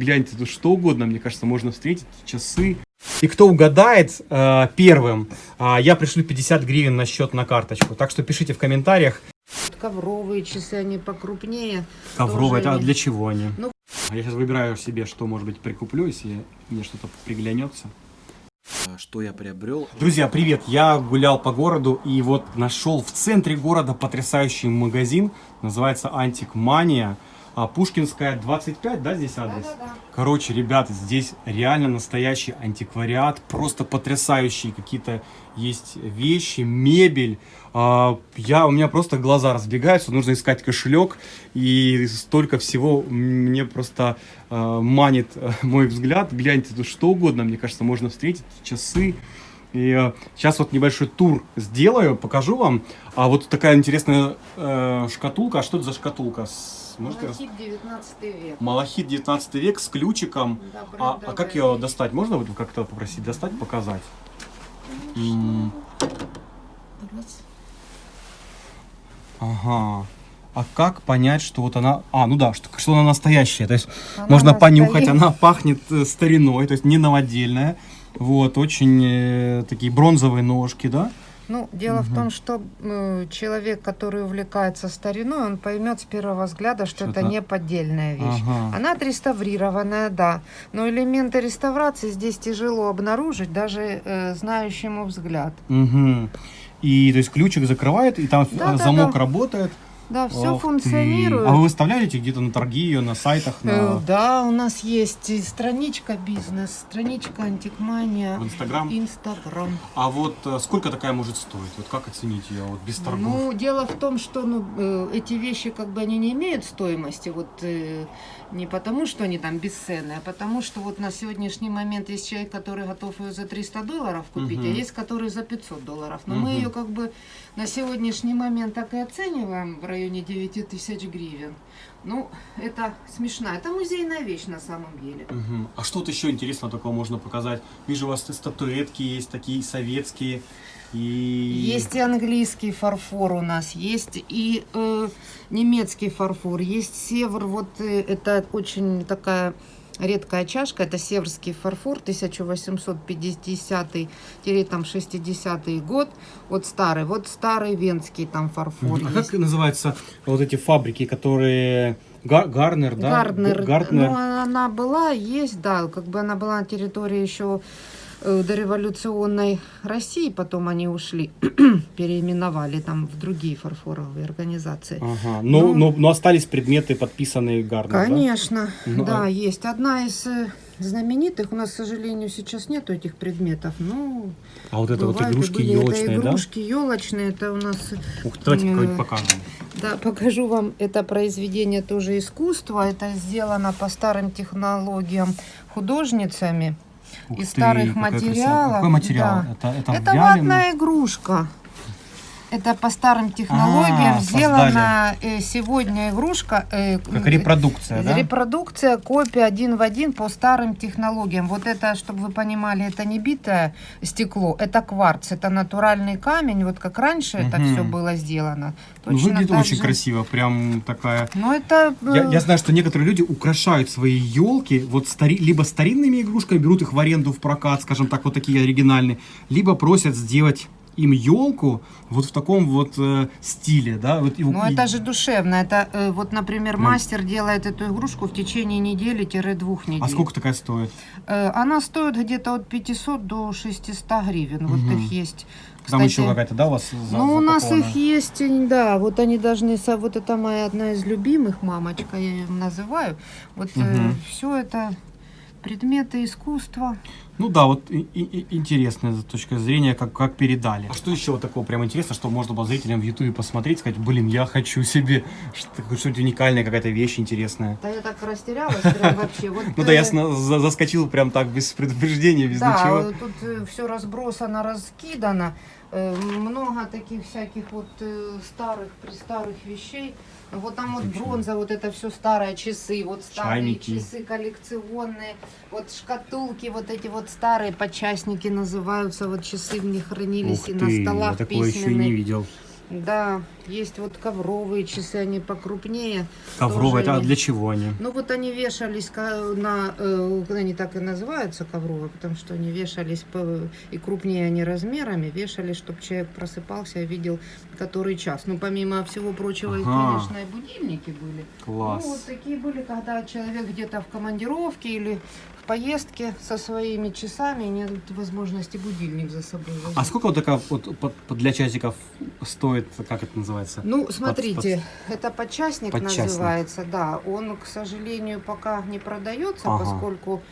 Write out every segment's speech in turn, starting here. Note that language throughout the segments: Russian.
гляньте, тут что угодно, мне кажется, можно встретить, часы. И кто угадает э, первым, э, я пришлю 50 гривен на счет на карточку. Так что пишите в комментариях. Ковровые часы, они покрупнее. Ковровые, это а они- для чего они? Ну- Я сейчас выбираю себе, что, может быть, прикуплю, если мне что-то приглянется. Что я приобрел? Друзья, привет! Я гулял по городу и вот нашел в центре города потрясающий магазин. Называется Антик Мания. А, Пушкинская 25, да, здесь адрес? Да-да-да. Короче, ребята, здесь реально настоящий антиквариат, просто потрясающие какие-то есть вещи, мебель. А, Я, у меня просто глаза разбегаются, нужно искать кошелек, и столько всего мне просто а, манит э, мой взгляд. Гляньте, тут что угодно, мне кажется, можно встретить, часы. И сейчас вот небольшой тур сделаю, покажу вам. А вот такая интересная э, шкатулка. А что это за шкатулка? С- Можете Малахит 19 век. Малахит 19 век с ключиком. Да, А, брендовая а как ее достать? Можно вот как-то попросить достать, показать? М. Ага. А как понять, что вот она... А, ну да, что, что она настоящая. То есть Она можно понюхать, настоящая. она пахнет э, стариной, то есть не новодельная. Вот, очень э, такие бронзовые ножки, да? Ну, дело в Мгм. том, что э, человек, который увлекается стариной, он поймет с первого взгляда, что это Что-то- не поддельная вещь. Ага. Она отреставрированная, да. Но элементы реставрации здесь тяжело обнаружить даже э, знающему взгляд. Мгм. И то есть ключик закрывает, и там Да, да, замок да. работает. Да, все Ох ты. функционирует. А вы выставляете где-то на торги ее, на сайтах, Э, на... Да, у нас есть страничка бизнес, страничка антикмания, в Инстаграм? Инстаграм. А вот э, сколько такая может стоить? Вот как оценить ее вот без торгов? Ну, дело в том, что ну, э, эти вещи как бы они не имеют стоимости, вот не потому, что они там бесценные, а потому что вот на сегодняшний момент есть человек, который готов ее за 300 долларов купить, Мгм. а есть который за 500 долларов. Но мы Мгм. ее как бы на сегодняшний момент так и оцениваем в районе 9 тысяч гривен. Ну, это смешно. Это музейная вещь на самом деле. Мгм. А что вот еще интересного такого можно показать? Вижу, у вас статуэтки есть такие советские. И... Есть и английский фарфор у нас, есть и э, немецкий фарфор, есть севр. Вот э, это очень такая редкая чашка, это северский фарфор 1850-60 год. Вот старый, вот старый венский там фарфор. А есть. как называются вот эти фабрики, которые... Га- Гарнер, да? Гарднер. Г- Гартнер. Ну, она была, есть, да, как бы она была на территории еще дореволюционной России, потом они ушли, переименовали там в другие фарфоровые организации. Ага. Но, Ну. но, но остались предметы, подписанные Гарнер, да? Конечно, Ну, да, есть. Одна из э, знаменитых, у нас, к сожалению, сейчас нету этих предметов, но А вот это вот бывают и игрушки елочные, это да? игрушки елочные, это у нас Ух, давайте М. какой-нибудь покажем. Да, покажу вам это произведение тоже искусства. Это сделано по старым технологиям художницами Ух из ты, старых материалов. Какой материал? да. Это, это, Это ватная игрушка. Это по старым технологиям А, сделана э, сегодня игрушка. э, Как э, репродукция, да? Репродукция, копия один в один по старым технологиям. Вот это, чтобы вы понимали, это не битое стекло, это кварц, это натуральный камень. Вот как раньше это Мгм. все было сделано. Ну, Точно выглядит так очень же. красиво, прям такая... Ну, это... э, Я, я знаю, что некоторые люди украшают свои елки вот стари, либо старинными игрушками, берут их в аренду в прокат, скажем так, вот такие оригинальные, либо просят сделать им елку вот в таком вот э, стиле, да? Вот, и- Ну, и- это же душевно. Это э, вот, например, Ну. мастер делает эту игрушку в течение недели-двух недель. А сколько такая стоит? Э, Она стоит где-то от 500 до 600 гривен. Вот Мгм. их есть. Там еще Кстати, какая-то, да, у вас за- Ну, у нас их есть, э, да, вот они должны, вот это моя одна из любимых, мамочка, я ее называю. Вот Мгм. все это предметы искусства. Ну да, вот и- и- интересная с точки зрения, как, как передали. А что еще вот такого прям интересно, что можно было зрителям в Ютубе посмотреть, сказать, блин, я хочу себе что- что-нибудь уникальное, какая-то вещь интересная. Да я так растерялась прям вообще. Вот, Ну да, я э, заскочил прям так, без предупреждения, без Да, ничего. э, тут все разбросано, раскидано. Э, Много таких всяких вот э, старых, престарых вещей. Вот там вот бронза, вот это все старые часы, вот старые Чайники. часы коллекционные, вот шкатулки, вот эти вот старые подчастники называются, вот часы в них хранились Ух и ты, на столах я такое еще и не видел. Да, есть вот ковровые часы, они покрупнее. Ковровые, это а они- для чего они? Ну вот они вешались на, э, они так и называются ковровые, потому что они вешались по, и крупнее они размерами, вешались, чтобы человек просыпался и видел, который час. Ну помимо всего прочего, и, Ага. конечно, и будильники были. Класс. Ну вот такие были, когда человек где-то в командировке или в поездке со своими часами, нет возможности будильник за собой возить. А сколько вот такая вот для часиков стоит, как это называется? Ну, смотрите, это подчастник, Подчастник. называется, да. Он, к сожалению, пока не продается, Ага. поскольку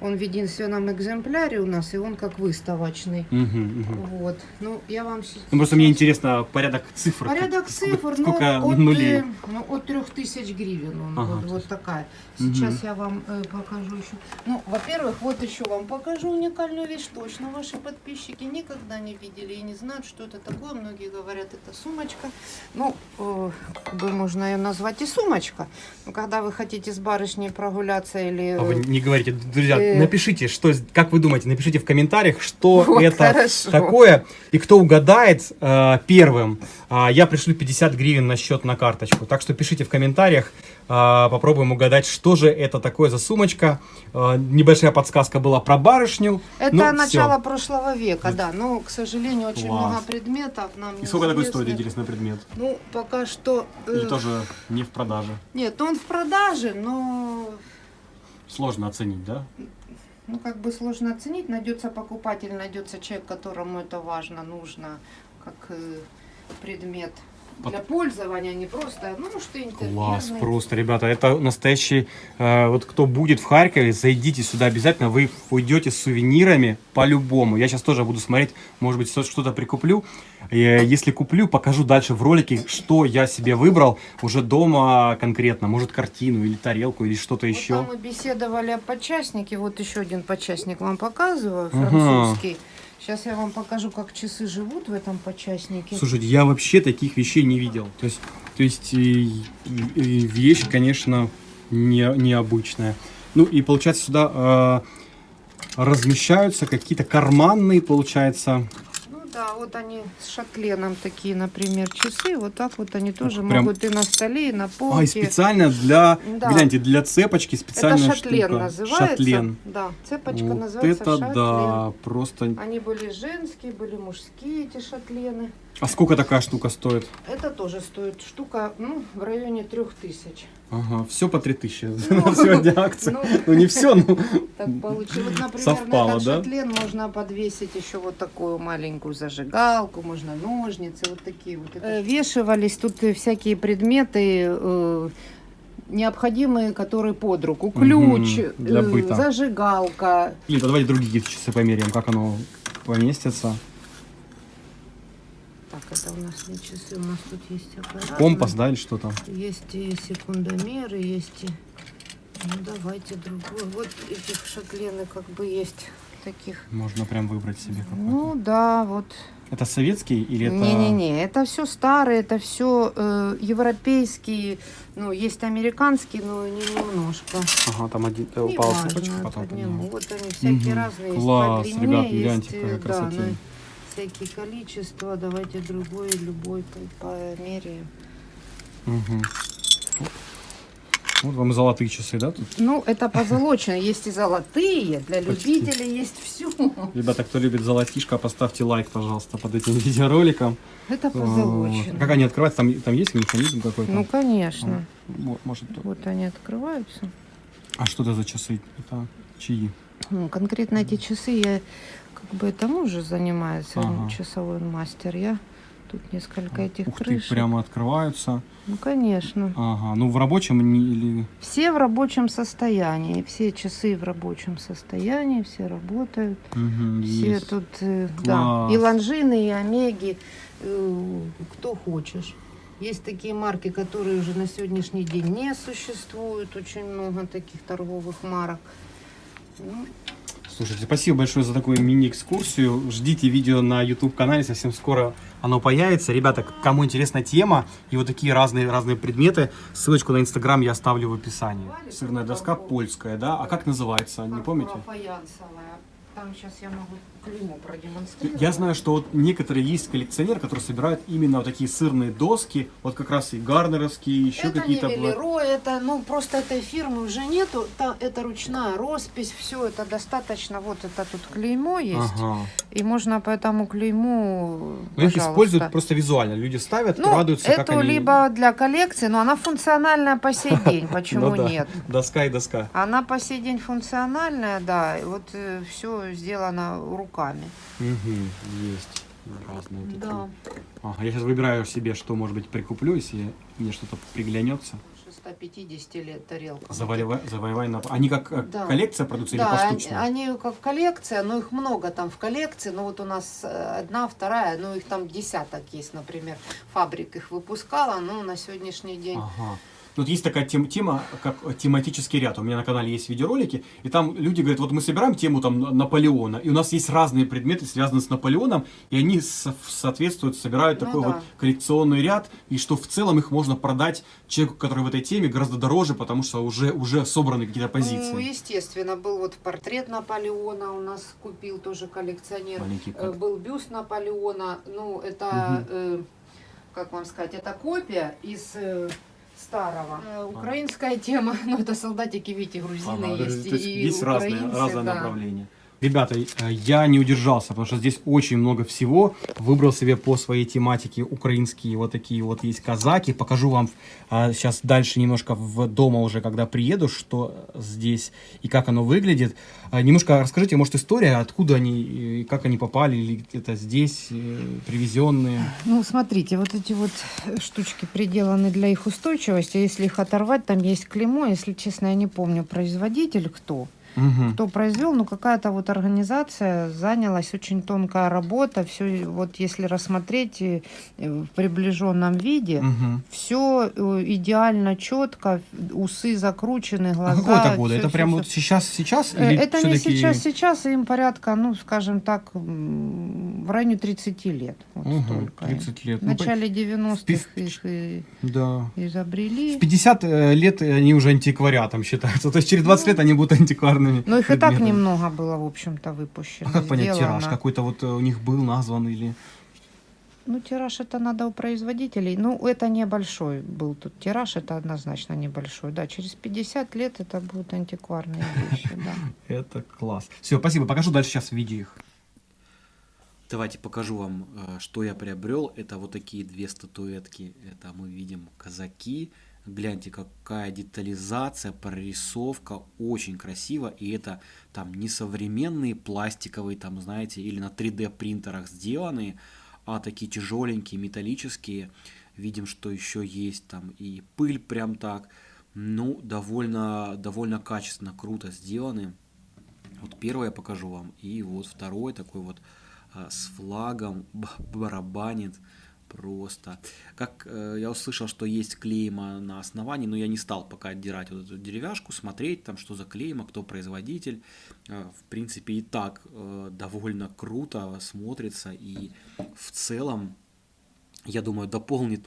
он в единственном экземпляре у нас, и он как выставочный. Мгм, мгм. Вот. Ну, я вам. Ну, просто мне интересно порядок цифр. Порядок сколько- цифр, сколько ну, от, нулей. Э, ну, от 3000 гривен. Он, Ага, вот, вот такая. Сейчас я вам э, покажу еще. Ну, во-первых, вот еще вам покажу уникальную вещь. Точно ваши подписчики никогда не видели и не знают, что это такое. Многие говорят, это сумочка. Ну, э, как бы можно ее назвать и сумочка. Но когда вы хотите с барышней прогуляться или... А вы э, не говорите, друзья, э, напишите, что, как вы думаете, напишите в комментариях, что Вот, это хорошо. такое, и кто угадает э, первым, а, я пришлю 50 гривен на счет на карточку. Так что пишите в комментариях, а, попробуем угадать, что же это такое за сумочка. А, небольшая подсказка была про барышню. Это Ну, начало прошлого века, да. Но, к сожалению, очень Класс. много предметов нам И сколько такой стоит, интересный предмет? Ну, пока что... э, Или тоже не в продаже? Нет, он в продаже, но Сложно оценить, да? ну как бы сложно оценить. Найдется покупатель, найдется человек, которому это важно, нужно, как э, предмет для пользования, а не просто, ну, что Класс, интерьерный. просто, ребята, это настоящий, э, вот кто будет в Харькове, зайдите сюда обязательно, вы уйдете с сувенирами по-любому. Я сейчас тоже буду смотреть, может быть, что-то прикуплю. Э, Если куплю, покажу дальше в ролике, что я себе выбрал уже дома конкретно. Может, картину или тарелку или что-то Вот еще. мы беседовали о подчастнике. Вот еще один подчастник вам показываю, французский. Сейчас я вам покажу, как часы живут в этом подчастнике. Слушайте, я вообще таких вещей не видел. То есть, то есть и вещь, конечно, не, необычная. Ну и получается сюда э, размещаются какие-то карманные, получается. Да, вот они с шатленом такие, например, часы. Вот так вот они тоже прям- могут и на столе, и на полке. А, и специально для, Да. гляньте, для цепочки Это специальная шатлен штука. называется. Шатлен. Да, цепочка Вот называется это шатлен. да, просто. Они были женские, были мужские эти шатлены. А сколько такая штука стоит? Это тоже стоит штука, ну, в районе трех тысяч. Ага, все по 3000 Ну, на сегодня акция. ну. Ну не все, но Так получилось. Вот, например, Совпало, на этот да? шатлен можно подвесить еще вот такую маленькую зажигалку, можно ножницы, вот такие вот. Э, Вешивались тут всякие предметы, э, необходимые, которые под руку. Ключ, для э, зажигалка. Блин, давайте другие часы померяем, как оно поместится. Это у нас не часы, у нас тут есть аппарат. Компас, да, или что там? Есть и секундомеры, есть и... Ну, давайте другой. Вот этих шатлены как бы есть таких. Можно прям выбрать себе какой-то. Ну, да, вот. Это советский или это... Не-не-не, это все старые, это все европейские, ну, есть американские, но не немножко. Ага, там один э, Не упала цепочка, потом подниму. Вот они всякие Мгм. разные, Класс, есть ребят, гляньте, какая э, да, красотень. на всякие количества, давайте другой, любой по- померяем. Мгм. Вот вам и золотые часы, да, тут? Ну, это позолочено, есть и золотые, для Почти. любителей есть все. Ребята, кто любит золотишко, поставьте лайк, пожалуйста, под этим видеороликом. Это Вот. позолочено. Как они открываются? Там, там есть механизм какой-то? Ну, конечно. Мо- Может, Вот они открываются. А что это за часы? Это чьи? Ну, конкретно эти часы я как бы это муж занимается, он Ага. часовой мастер. Я тут несколько этих Ух ты, крышек. прямо открываются. Ну, конечно. Ага, ну в рабочем или... Все в рабочем состоянии, все часы в рабочем состоянии, все работают. Мгм, Все есть. тут, э, да, Класс. и лонжины, и омеги, э, кто хочешь. Есть такие марки, которые уже на сегодняшний день не существуют, очень много таких торговых марок. Ну, Слушайте, спасибо большое за такую мини-экскурсию. Ждите видео на YouTube-канале, совсем скоро оно появится. Ребята, кому интересна тема и вот такие разные, разные предметы, ссылочку на Инстаграм я оставлю в описании. Сырная доска польская, да? А как называется, не помните? Фаянсовая. Там сейчас я могу клеймо продемонстрировать. Я знаю, что вот некоторые есть коллекционеры, которые собирают именно вот такие сырные доски, вот как раз и гарнеровские, еще это какие-то. не Велеро, это, ну, просто этой фирмы уже нету. Та- это ручная роспись, все это достаточно. Вот это тут клеймо есть. Ага. И можно по этому клейму, Но их используют просто визуально. Люди ставят, Ну, радуются, как эту они... либо для коллекции, но она функциональная по сей день. Почему Ну нет? Доска и доска. Она по сей день функциональная, да. Вот все сделано руками. Мгм, есть разные такие. Да. Ага, я сейчас выбираю себе, что, может быть, прикуплю, если мне что-то приглянется. 150 лет тарелка. Завоевай, завоевай на... Они как э, Да. коллекция продаются или Да, они, поштучно? они как коллекция, но их много там в коллекции. Ну вот у нас э, одна, вторая, ну их там десяток есть, например. Фабрик их выпускала, но на сегодняшний день... Ага. Вот есть такая тем- тема, как тематический ряд. У меня на канале есть видеоролики, и там люди говорят, вот мы собираем тему там Наполеона, и у нас есть разные предметы, связанные с Наполеоном, и они со- соответствуют, собирают Ну такой да. вот коллекционный ряд, и что в целом их можно продать человеку, который в этой теме, гораздо дороже, потому что уже, уже собраны какие-то позиции. Ну, естественно, был вот портрет Наполеона у нас купил тоже коллекционер. Маленький Э, как. Был бюст Наполеона. Ну, это, э, как вам сказать, это копия из э, старого. Э, украинская тема, ну, это солдатики, видите, грузины Ага, то есть. есть и есть разные, украинцы, разные да. направления. Ребята, э, я не удержался, потому что здесь очень много всего. Выбрал себе по своей тематике украинские вот такие вот есть казаки. Покажу вам сейчас дальше немножко в дома уже, когда приеду, что здесь и как оно выглядит. А, Немножко расскажите, может, история, откуда они, и как они попали, или это здесь э, привезенные. Ну, смотрите, вот эти вот штучки приделаны для их устойчивости. Если их оторвать, там есть клеймо. Если честно, я не помню, производитель кто. Мгм. кто произвел, ну какая-то вот организация занялась, очень тонкая работа, все вот если рассмотреть э, в приближенном виде, Мгм. все идеально четко, усы закручены, А глаза. какого это года? всё- Это всё- прям всё. вот сейчас, сейчас? Э, или Это не сейчас, сейчас им порядка, ну, скажем так, в районе 30 лет. Вот столько им. 30 лет. В Ну, начале 90-х спи- их и Да. изобрели. В 50 э, лет они уже антиквариатом считаются. То есть через 20 лет они будут антикварными. Но Ну, их и так предметами. немного было, в общем-то, выпущено. А как понять сделано. тираж? Какой-то вот э, у них был назван или... Ну, тираж это надо у производителей. Ну, это небольшой был тут тираж, это однозначно небольшой. Да, через 50 лет это будут антикварные вещи, да. Это класс. Все, спасибо. Покажу дальше сейчас видео их. Давайте покажу вам, э, что я приобрел. Это вот такие две статуэтки. Это мы видим казаки. Гляньте, какая детализация, прорисовка, очень красиво. И это там не современные пластиковые, там, знаете, или на 3D принтерах сделанные, а такие тяжеленькие, металлические. Видим, что еще есть там и пыль прям так. Ну, довольно, довольно качественно, круто сделаны. Вот первое я покажу вам. И вот второй такой вот с флагом барабанит просто. Как э, я услышал, что есть клейма на основании, но я не стал пока отдирать вот эту деревяшку, смотреть там, что за клейма, кто производитель. Э, в принципе, и так э, довольно круто смотрится и в целом я думаю, дополнит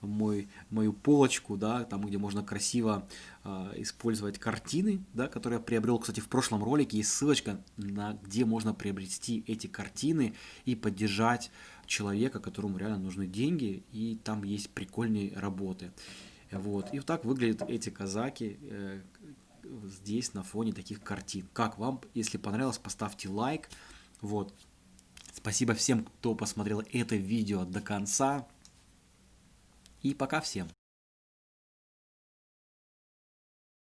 мой, мою полочку, да, там, где можно красиво а, использовать картины, да, которые я приобрел. Кстати, в прошлом ролике есть ссылочка, на где можно приобрести эти картины и поддержать человека, которому реально нужны деньги, и там есть прикольные работы. Вот. И вот так выглядят эти казаки э, здесь на фоне таких картин. Как вам? Если понравилось, поставьте лайк. Вот. Спасибо всем, кто посмотрел это видео до конца. И пока всем.